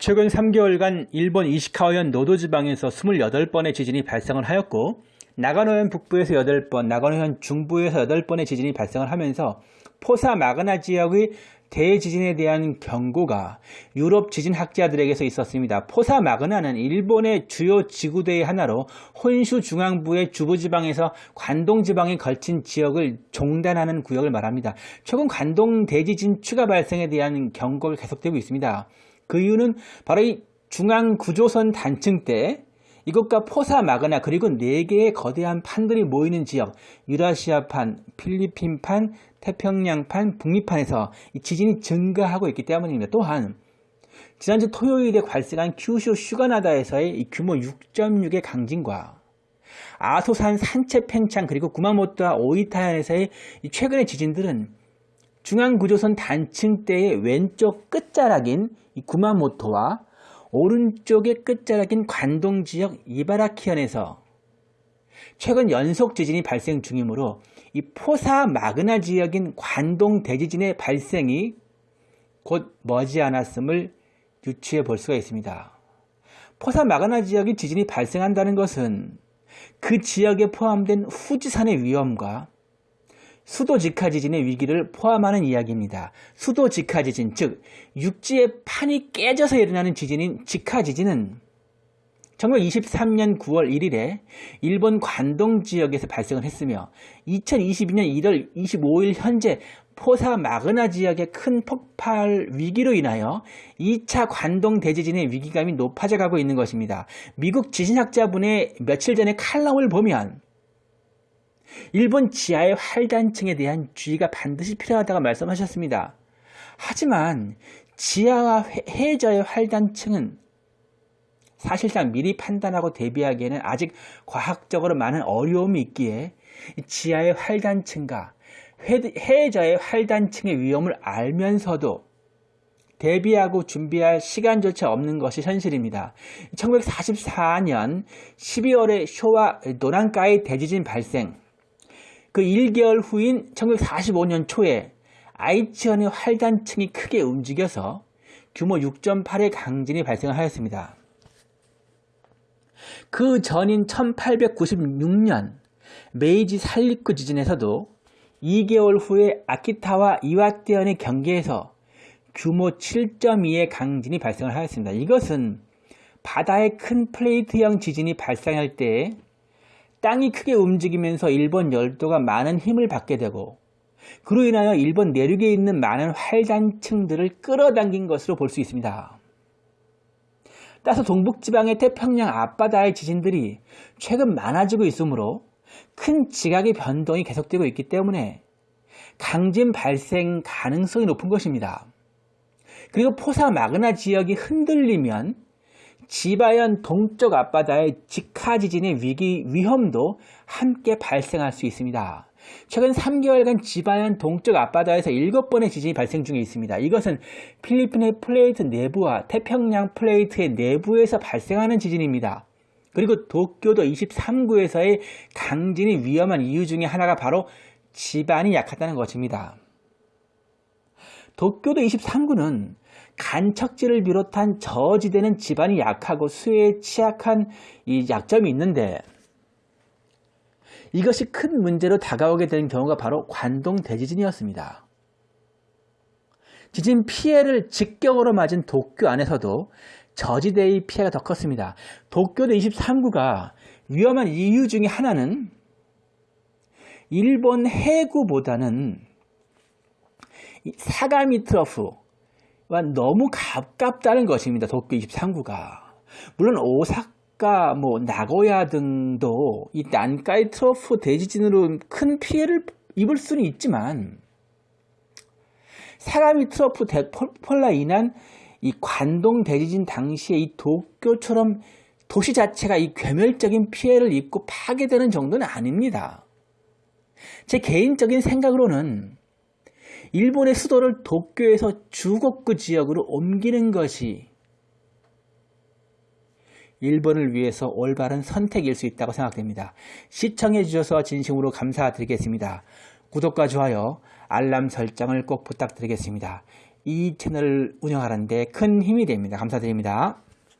최근 3개월간 일본 이시카와현 노도 지방에서 28번의 지진이 발생을 하였고 나가노현 북부에서 8번, 나가노현 중부에서 8번의 지진이 발생을 하면서 포사 마그나 지역의 대지진에 대한 경고가 유럽 지진학자들에게서 있었습니다. 포사 마그나는 일본의 주요 지구대의 하나로 혼슈 중앙부의 주부지방에서 관동지방에 걸친 지역을 종단하는 구역을 말합니다. 최근 관동 대지진 추가 발생에 대한 경고가 계속되고 있습니다. 그 이유는 바로 이 중앙 구조선 단층 때 이것과 포사 마그나 그리고 4개의 거대한 판들이 모이는 지역 유라시아판, 필리핀판, 태평양판, 북미판에서 지진이 증가하고 있기 때문입니다. 또한 지난주 토요일에 발생한 큐슈 슈가나다에서의 규모 6.6의 강진과 아소산 산체 팽창 그리고 구마모토와 오이타현에서의 최근의 지진들은 중앙구조선 단층대의 왼쪽 끝자락인 구마모토와 오른쪽의 끝자락인 관동지역 이바라키현에서 최근 연속 지진이 발생 중이므로 이 포사 마그나 지역인 관동 대지진의 발생이 곧 머지않았음을 유추해 볼 수가 있습니다. 포사 마그나 지역이 지진이 발생한다는 것은 그 지역에 포함된 후지산의 위험과 수도 직하 지진의 위기를 포함하는 이야기입니다. 수도 직하 지진, 즉 육지의 판이 깨져서 일어나는 지진인 직하 지진은 1923년 9월 1일에 일본 관동 지역에서 발생을 했으며 2022년 1월 25일 현재 포사 마그나 지역의 큰 폭발 위기로 인하여 2차 관동 대지진의 위기감이 높아져 가고 있는 것입니다. 미국 지진학자분의 며칠 전에 칼럼을 보면 일본 지하의 활단층에 대한 주의가 반드시 필요하다고 말씀하셨습니다. 하지만 지하와 해저의 활단층은 사실상 미리 판단하고 대비하기에는 아직 과학적으로 많은 어려움이 있기에 지하의 활단층과 해저의 활단층의 위험을 알면서도 대비하고 준비할 시간조차 없는 것이 현실입니다. 1944년 12월에 쇼와 노란가이 대지진 발생 그 1개월 후인 1945년 초에 아이치현의 활단층이 크게 움직여서 규모 6.8의 강진이 발생하였습니다. 그 전인 1896년 메이지 살리쿠 지진에서도 2개월 후에 아키타와 이와떼현의 경계에서 규모 7.2의 강진이 발생을 하였습니다. 이것은 바다의 큰 플레이트형 지진이 발생할 때 땅이 크게 움직이면서 일본 열도가 많은 힘을 받게 되고 그로 인하여 일본 내륙에 있는 많은 활단층들을 끌어당긴 것으로 볼 수 있습니다. 따라서 동북지방의 태평양 앞바다의 지진들이 최근 많아지고 있으므로 큰 지각의 변동이 계속되고 있기 때문에 강진 발생 가능성이 높은 것입니다. 그리고 포사 마그나 지역이 흔들리면 지바현 동쪽 앞바다의 직하 지진의 위기 위험도 함께 발생할 수 있습니다. 최근 3개월간 지바현 동쪽 앞바다에서 7번의 지진이 발생 중에 있습니다. 이것은 필리핀의 플레이트 내부와 태평양 플레이트의 내부에서 발생하는 지진입니다. 그리고 도쿄도 23구에서의 강진이 위험한 이유 중에 하나가 바로 지반이 약하다는 것입니다. 도쿄도 23구는 간척지를 비롯한 저지대는 지반이 약하고 수해에 취약한 이 약점이 있는데 이것이 큰 문제로 다가오게 된 경우가 바로 관동 대지진이었습니다. 지진 피해를 직격으로 맞은 도쿄 안에서도 저지대의 피해가 더 컸습니다. 도쿄도 23구가 위험한 이유 중에 하나는 일본 해구보다는 사가미 trough 너무 가깝다는 것입니다. 도쿄 23구가. 물론 오사카, 뭐 나고야 등도 이 난카이 trough 대지진으로 큰 피해를 입을 수는 있지만 사가미 트러프 대폴라 인한 이 관동 대지진 당시에 이 도쿄처럼 도시 자체가 이 괴멸적인 피해를 입고 파괴되는 정도는 아닙니다. 제 개인적인 생각으로는 일본의 수도를 도쿄에서 주곡구 지역으로 옮기는 것이 일본을 위해서 올바른 선택일 수 있다고 생각됩니다. 시청해 주셔서 진심으로 감사드리겠습니다. 구독과 좋아요, 알람 설정을 꼭 부탁드리겠습니다. 이 채널을 운영하는데 큰 힘이 됩니다. 감사드립니다.